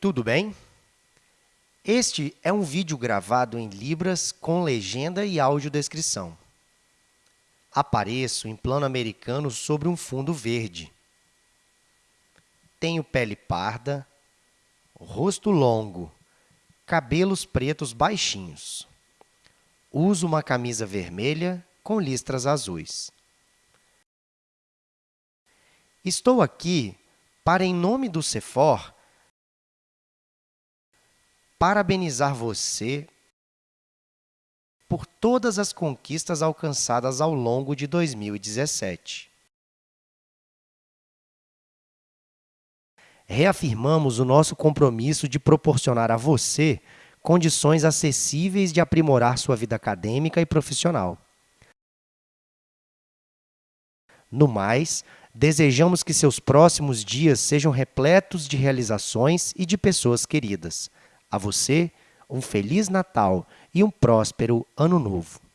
tudo bem? Este é um vídeo gravado em Libras com legenda e audiodescrição. Apareço em plano americano sobre um fundo verde. Tenho pele parda, rosto longo, cabelos pretos baixinhos. Uso uma camisa vermelha com listras azuis. Estou aqui para, em nome do Cefor, parabenizar você por todas as conquistas alcançadas ao longo de 2017. Reafirmamos o nosso compromisso de proporcionar a você condições acessíveis de aprimorar sua vida acadêmica e profissional. No mais, desejamos que seus próximos dias sejam repletos de realizações e de pessoas queridas. A você, um Feliz Natal e um próspero Ano Novo.